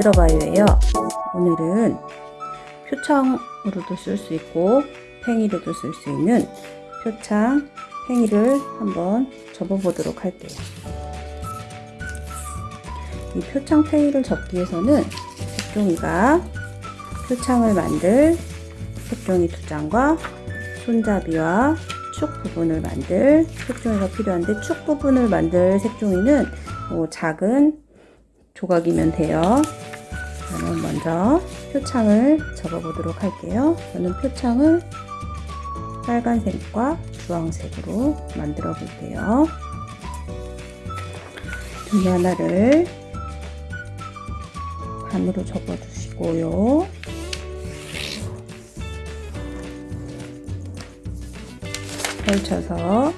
안녕하세요 만들어 봐요예요 오늘은 표창으로도 쓸 수 있고 팽이로도 쓸 수 있는 표창 팽이를 한번 접어 보도록 할게요 이 표창 팽이를 접기 위해서는 색종이가 표창을 만들 색종이 두 장과 손잡이와 축 부분을 만들 색종이가 필요한데 축 부분을 만들 색종이는 뭐 작은 조각이면 돼요. 먼저 표창을 접어 보도록 할게요. 저는 표창을 빨간색과 주황색으로 만들어 볼게요. 종이 하나를 반으로 접어 주시고요. 펼쳐서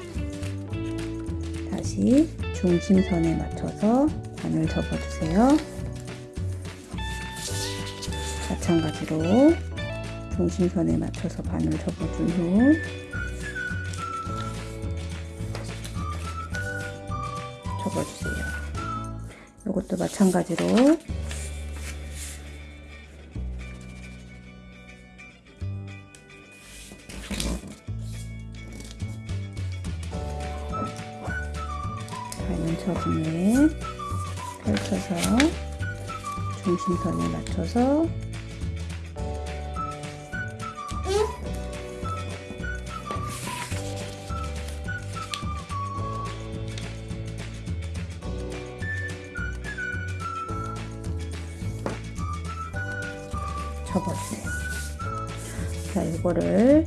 다시 중심선에 맞춰서 반을 접어주세요. 마찬가지로 중심선에 맞춰서 반을 접어준 후 접어주세요. 이것도 마찬가지로 반을 접은 후에 펼쳐서 중심선에 맞춰서 접어주세요. 자, 이거를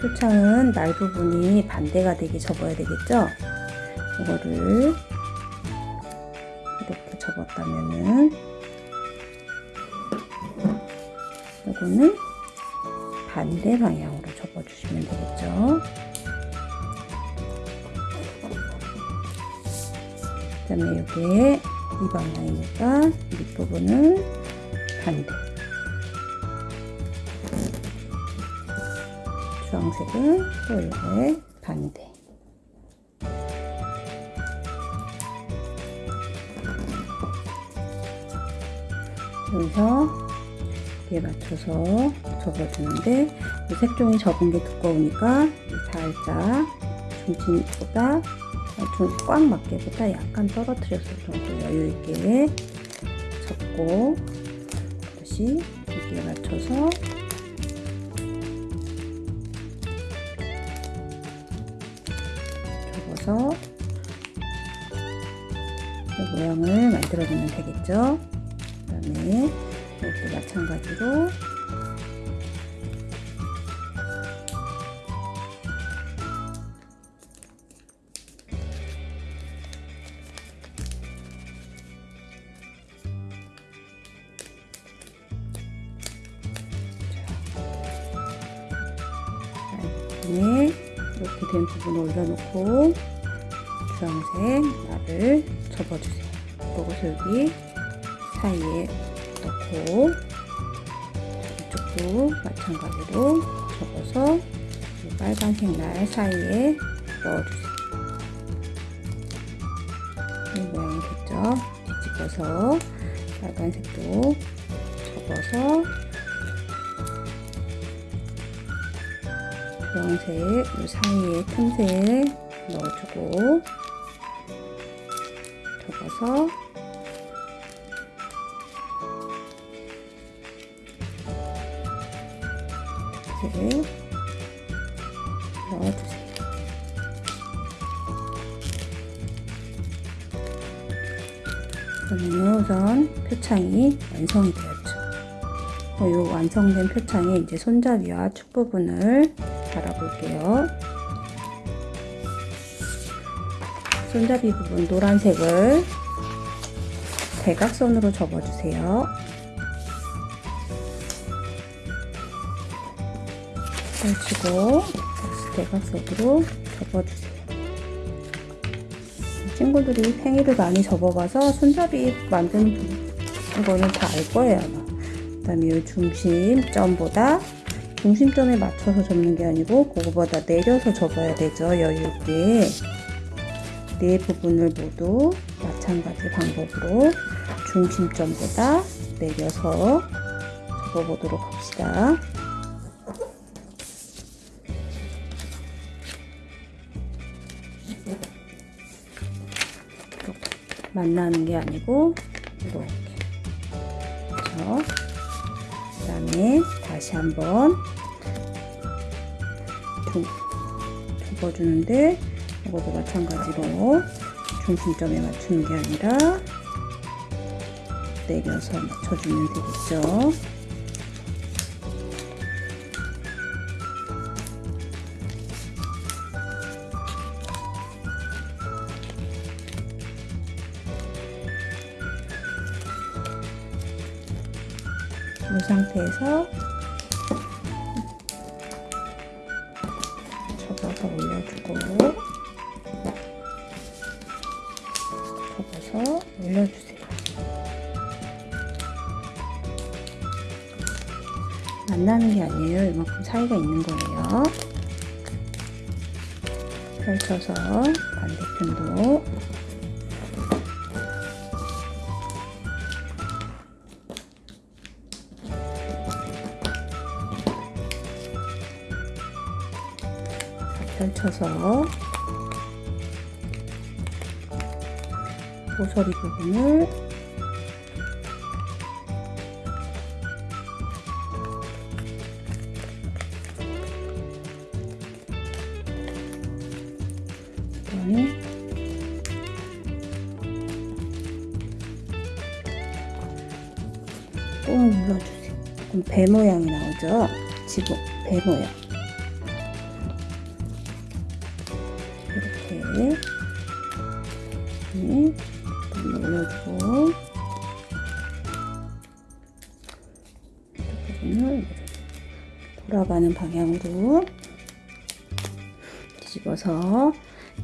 표창은 날 부분이 반대가 되게 접어야 되겠죠? 이거를 이렇게 접었다면은 이거는 반대 방향으로 접어주시면 되겠죠. 그 다음에 이게 이 방향이니까 밑부분은 반대 주황색은 또 이거의 반대 여기서 이에 맞춰서 접어주는데 이 색종이 접은 게 두꺼우니까 살짝 중심보다 좀꽉 맞게보다 약간 떨어뜨려서 정도 여유 있게 접고 다시 여기에 맞춰서 이 모양을 만들어주면 되겠죠. 그 다음에 이것도 마찬가지로 이렇게 된 부분을 올려놓고 주황색 날을 접어주세요. 그리고 여기 사이에 넣고 이쪽도 마찬가지로 접어서 빨간색 날 사이에 넣어주세요. 이 모양이 됐죠? 뒤집어서 빨간색도 접어서 주황색 이 사이에 틈새에 넣어주고 접어서 이렇게 넣어주세요. 그러면 우선 표창이 완성이 되었죠. 이 어, 완성된 표창에 이제 손잡이와 축 부분을 달아볼게요. 손잡이 부분 노란색을 대각선으로 접어주세요. 펼치고 다시 대각선으로 접어주세요. 친구들이 팽이를 많이 접어봐서 손잡이 만드는 거는 다 알 거예요. 그 다음에 이 중심점보다 중심점에 맞춰서 접는 게 아니고 그거보다 내려서 접어야 되죠 여유 있게 네 부분을 모두 마찬가지 방법으로 중심점보다 내려서 접어보도록 합시다. 만나는 게 아니고 이렇게 그렇죠? 그 다음에 다시 한번 중, 접어주는데 이것도 마찬가지로 중심점에 맞추는 게 아니라 내려서 맞춰주면 되겠죠. 이 상태에서 만나는 게 아니에요. 이만큼 사이가 있는 거예요. 펼쳐서 반대편도 펼쳐서 모서리 부분을 배 모양이 나오죠? 지금 배 모양. 이렇게 네, 좀 올려주고 이 부분을 돌아가는 방향으로 뒤집어서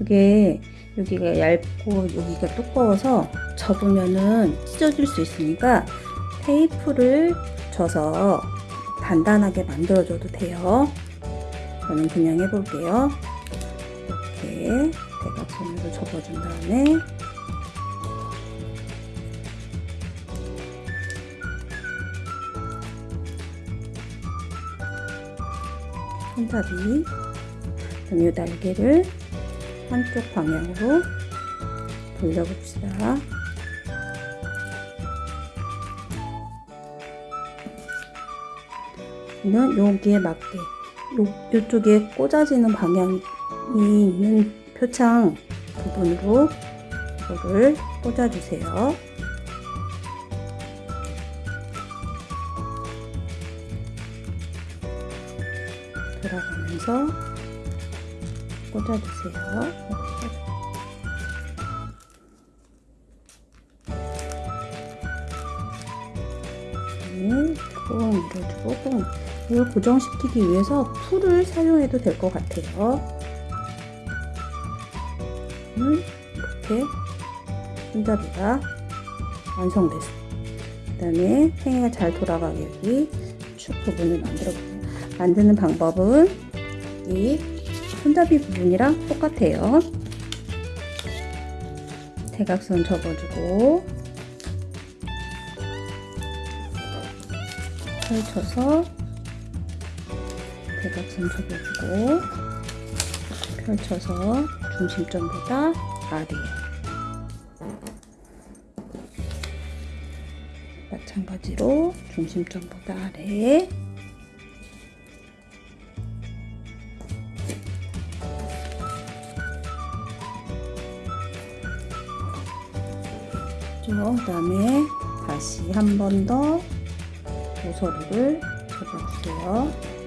이게 여기가 얇고 여기가 두꺼워서 접으면은 찢어질 수 있으니까 테이프를 줘서 단단하게 만들어줘도 돼요. 저는 그냥 해볼게요. 이렇게 대각선으로 접어준 다음에 손잡이 이 날개를 한쪽 방향으로 돌려봅시다. 는 여기에 맞게 요, 요쪽에 꽂아지는 방향이 있는 표창 부분으로 이거를 꽂아주세요. 돌아가면서 꽂아주세요. 꾹 밀어주고 꾹 이걸 고정시키기 위해서 풀을 사용해도 될 것 같아요. 음, 이렇게 손잡이가 완성됐어요. 그 다음에 팽이가 잘 돌아가게 여기 축 부분을 만들어 볼게요. 만드는 방법은 이 손잡이 부분이랑 똑같아요. 대각선 접어주고 펼쳐서 대각선 접어주고 펼쳐서 중심점보다 아래 마찬가지로 중심점보다 아래 그 다음에 다시 한 번 더 모서리를 접어주세요.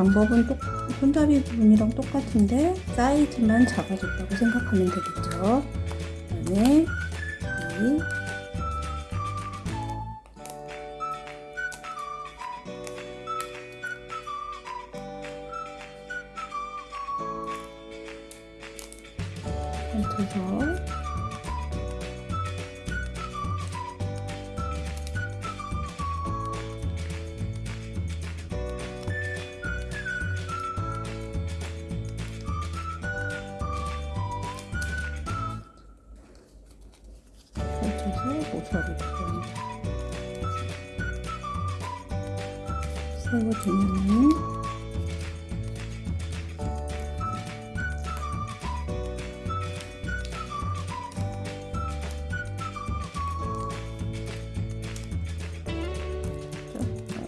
방법은 똑, 손잡이 부분이랑 똑같은데 사이즈만 작아졌다고 생각하면 되겠죠. 그 다음에 이 모서리를 좀 세워주면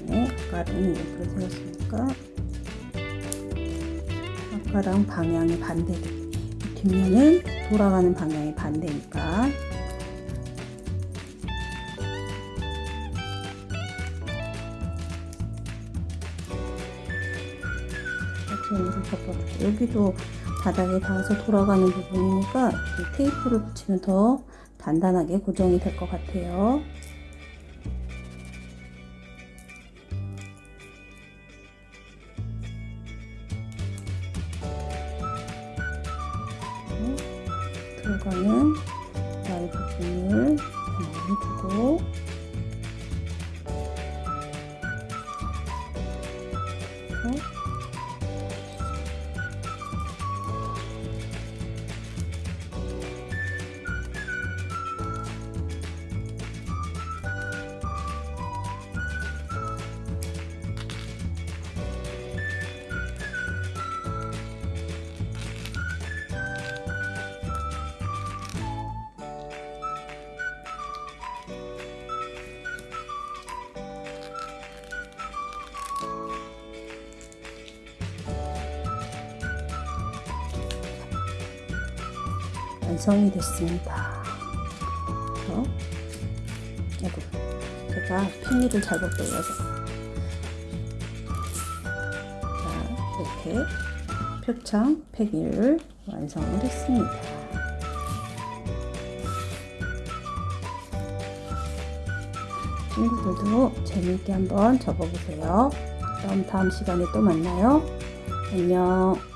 안에 아까는 옆으로 세웠으니까 아까랑 방향이 반대돼 뒷면은 돌아가는 방향이 반대니까 같이 덮어줄게요. 여기도 바닥에 닿아서 돌아가는 부분이니까 이 테이프를 붙이면 더 단단하게 고정이 될 것 같아요. 완성이 됐습니다. 그래서 아이고, 제가 팽이를 잘못 돌려서 자 이렇게 표창 팽이를 완성을 했습니다. 친구들도 재미있게 한번 접어보세요. 그럼 다음 시간에 또 만나요. 안녕.